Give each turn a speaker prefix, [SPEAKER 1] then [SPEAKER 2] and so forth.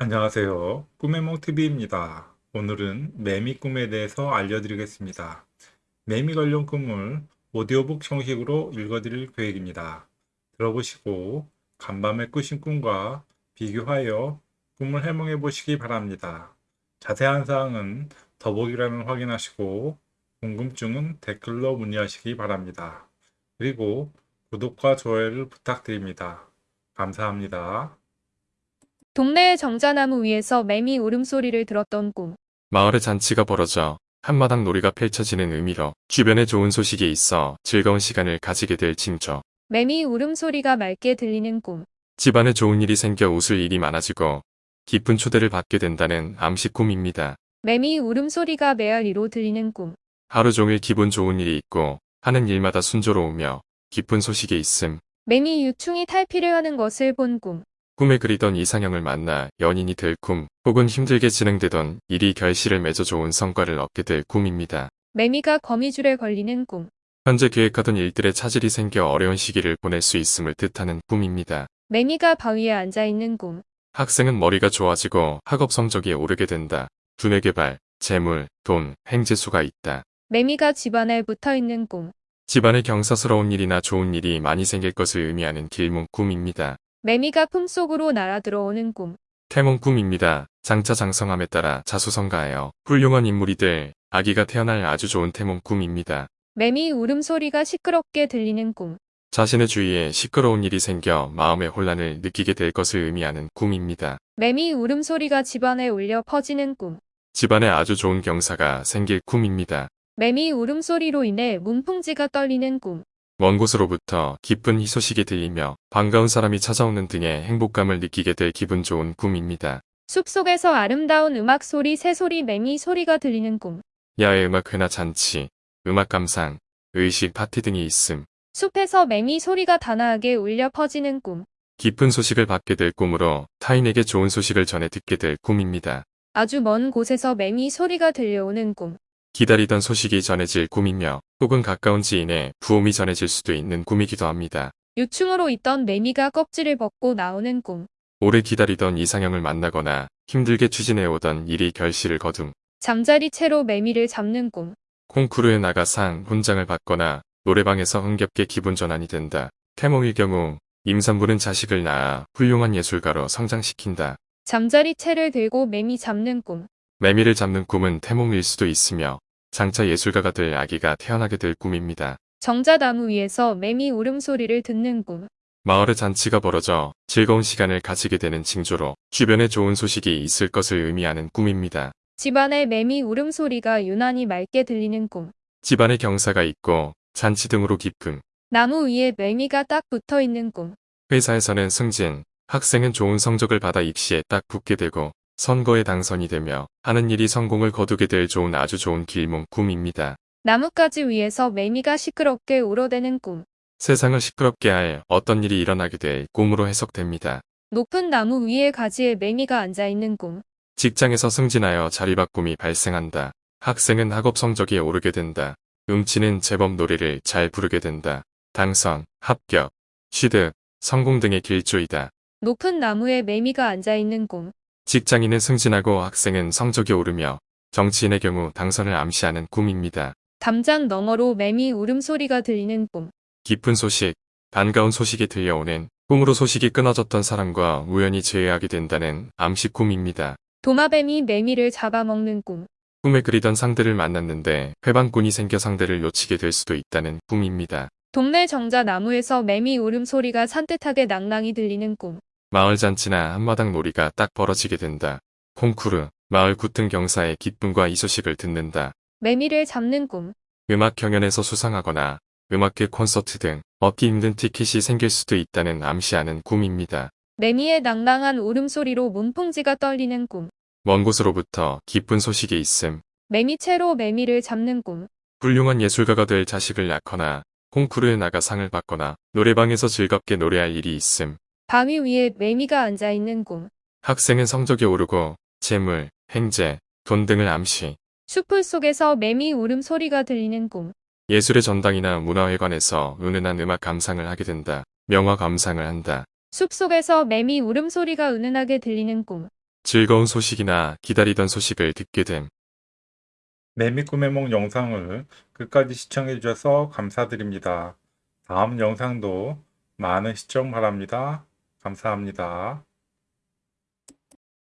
[SPEAKER 1] 안녕하세요. 꿈의 몽TV입니다. 오늘은 매미 꿈에 대해서 알려드리겠습니다. 매미 관련 꿈을 오디오북 형식으로 읽어드릴 계획입니다. 들어보시고 간밤에 꾸신 꿈과 비교하여 꿈을 해몽해 보시기 바랍니다. 자세한 사항은 더보기란을 확인하시고 궁금증은 댓글로 문의하시기 바랍니다. 그리고 구독과 좋아요를 부탁드립니다. 감사합니다.
[SPEAKER 2] 동네의 정자나무 위에서 매미 울음소리를 들었던 꿈.
[SPEAKER 3] 마을에 잔치가 벌어져 한마당 놀이가 펼쳐지는 의미로 주변에 좋은 소식이 있어 즐거운 시간을 가지게 될 징조.
[SPEAKER 2] 매미 울음소리가 맑게 들리는 꿈.
[SPEAKER 3] 집안에 좋은 일이 생겨 웃을 일이 많아지고 기쁜 초대를 받게 된다는 암시 꿈입니다.
[SPEAKER 2] 매미 울음소리가 메아리로 들리는 꿈.
[SPEAKER 3] 하루 종일 기분 좋은 일이 있고 하는 일마다 순조로우며 기쁜 소식이 있음.
[SPEAKER 2] 매미 유충이 탈피를 하는 것을 본 꿈.
[SPEAKER 3] 꿈에 그리던 이상형을 만나 연인이 될 꿈, 혹은 힘들게 진행되던 일이 결실을 맺어 좋은 성과를 얻게 될 꿈입니다.
[SPEAKER 2] 매미가 거미줄에 걸리는 꿈.
[SPEAKER 3] 현재 계획하던 일들에 차질이 생겨 어려운 시기를 보낼 수 있음을 뜻하는 꿈입니다.
[SPEAKER 2] 매미가 바위에 앉아 있는 꿈.
[SPEAKER 3] 학생은 머리가 좋아지고 학업 성적이 오르게 된다. 두뇌 개발, 재물, 돈, 행재수가 있다.
[SPEAKER 2] 매미가 집안에 붙어 있는 꿈.
[SPEAKER 3] 집안에 경사스러운 일이나 좋은 일이 많이 생길 것을 의미하는 길몽 꿈입니다.
[SPEAKER 2] 매미가 품속으로 날아 들어오는 꿈.
[SPEAKER 3] 태몽 꿈입니다. 장차 장성함에 따라 자수성가하여 훌륭한 인물이 될 아기가 태어날 아주 좋은 태몽 꿈입니다.
[SPEAKER 2] 매미 울음소리가 시끄럽게 들리는 꿈.
[SPEAKER 3] 자신의 주위에 시끄러운 일이 생겨 마음의 혼란을 느끼게 될 것을 의미하는 꿈입니다.
[SPEAKER 2] 매미 울음소리가 집안에 울려 퍼지는 꿈.
[SPEAKER 3] 집안에 아주 좋은 경사가 생길 꿈입니다.
[SPEAKER 2] 매미 울음소리로 인해 문풍지가 떨리는 꿈.
[SPEAKER 3] 먼 곳으로부터 기쁜 희소식이 들리며 반가운 사람이 찾아오는 등의 행복감을 느끼게 될 기분 좋은 꿈입니다.
[SPEAKER 2] 숲속에서 아름다운 음악 소리, 새소리, 매미 소리가 들리는 꿈.
[SPEAKER 3] 야외 음악 회나 잔치, 음악 감상, 의식 파티 등이 있음.
[SPEAKER 2] 숲에서 매미 소리가 단아하게 울려 퍼지는 꿈.
[SPEAKER 3] 기쁜 소식을 받게 될 꿈으로 타인에게 좋은 소식을 전해 듣게 될 꿈입니다.
[SPEAKER 2] 아주 먼 곳에서 매미 소리가 들려오는 꿈.
[SPEAKER 3] 기다리던 소식이 전해질 꿈이며 혹은 가까운 지인의 부음이 전해질 수도 있는 꿈이기도 합니다.
[SPEAKER 2] 유충으로 있던 매미가 껍질을 벗고 나오는 꿈.
[SPEAKER 3] 오래 기다리던 이상형을 만나거나 힘들게 추진해오던 일이 결실을 거둠.
[SPEAKER 2] 잠자리 채로 매미를 잡는 꿈.
[SPEAKER 3] 콩쿠르에 나가 상, 훈장을 받거나 노래방에서 흥겹게 기분 전환이 된다. 태몽일 경우 임산부는 자식을 낳아 훌륭한 예술가로 성장시킨다.
[SPEAKER 2] 잠자리 채를 들고 매미 잡는 꿈.
[SPEAKER 3] 매미를 잡는 꿈은 태몽일 수도 있으며 장차 예술가가 될 아기가 태어나게 될 꿈입니다.
[SPEAKER 2] 정자나무 위에서 매미 울음소리를 듣는 꿈.
[SPEAKER 3] 마을에 잔치가 벌어져 즐거운 시간을 가지게 되는 징조로 주변에 좋은 소식이 있을 것을 의미하는 꿈입니다.
[SPEAKER 2] 집안에 매미 울음소리가 유난히 맑게 들리는 꿈.
[SPEAKER 3] 집안에 경사가 있고 잔치 등으로 기쁨,
[SPEAKER 2] 나무 위에 매미가 딱 붙어 있는 꿈.
[SPEAKER 3] 회사에서는 승진, 학생은 좋은 성적을 받아 입시에 딱 붙게 되고 선거에 당선이 되며 하는 일이 성공을 거두게 될 좋은 아주 좋은 길몽 꿈입니다.
[SPEAKER 2] 나뭇가지 위에서 매미가 시끄럽게 울어대는 꿈.
[SPEAKER 3] 세상을 시끄럽게 할 어떤 일이 일어나게 될 꿈으로 해석됩니다.
[SPEAKER 2] 높은 나무 위에 가지에 매미가 앉아 있는 꿈.
[SPEAKER 3] 직장에서 승진하여 자리 바꿈이 발생한다. 학생은 학업 성적이 오르게 된다. 음치는 제법 노래를 잘 부르게 된다. 당선, 합격, 취득, 성공 등의 길조이다.
[SPEAKER 2] 높은 나무에 매미가 앉아 있는 꿈.
[SPEAKER 3] 직장인은 승진하고 학생은 성적이 오르며 정치인의 경우 당선을 암시하는 꿈입니다.
[SPEAKER 2] 담장 너머로 매미 울음소리가 들리는 꿈.
[SPEAKER 3] 기쁜 소식, 반가운 소식이 들려오는 꿈으로 소식이 끊어졌던 사람과 우연히 재회하게 된다는 암시 꿈입니다.
[SPEAKER 2] 도마뱀이 매미를 잡아먹는 꿈.
[SPEAKER 3] 꿈에 그리던 상대를 만났는데 회방꾼이 생겨 상대를 놓치게 될 수도 있다는 꿈입니다.
[SPEAKER 2] 동네 정자 나무에서 매미 울음소리가 산뜻하게 낭낭이 들리는 꿈.
[SPEAKER 3] 마을 잔치나 한마당 놀이가 딱 벌어지게 된다. 콩쿠르, 마을 구튼 경사의 기쁨과 이 소식을 듣는다.
[SPEAKER 2] 매미를 잡는 꿈.
[SPEAKER 3] 음악 경연에서 수상하거나 음악회 콘서트 등 얻기 힘든 티켓이 생길 수도 있다는 암시하는 꿈입니다.
[SPEAKER 2] 매미의 낭낭한 울음소리로 문풍지가 떨리는 꿈.
[SPEAKER 3] 먼 곳으로부터 기쁜 소식이 있음.
[SPEAKER 2] 매미채로 매미를 잡는 꿈.
[SPEAKER 3] 훌륭한 예술가가 될 자식을 낳거나 콩쿠르에 나가 상을 받거나 노래방에서 즐겁게 노래할 일이 있음.
[SPEAKER 2] 바위 위에 매미가 앉아 있는 꿈.
[SPEAKER 3] 학생은 성적이 오르고 재물, 행재, 돈 등을 암시.
[SPEAKER 2] 숲풀 속에서 매미 울음소리가 들리는 꿈.
[SPEAKER 3] 예술의 전당이나 문화회관에서 은은한 음악 감상을 하게 된다. 명화 감상을 한다.
[SPEAKER 2] 숲속에서 매미 울음소리가 은은하게 들리는 꿈.
[SPEAKER 3] 즐거운 소식이나 기다리던 소식을 듣게 됨.
[SPEAKER 1] 매미 꿈의 몽 영상을 끝까지 시청해 주셔서 감사드립니다. 다음 영상도 많은 시청 바랍니다. 감사합니다.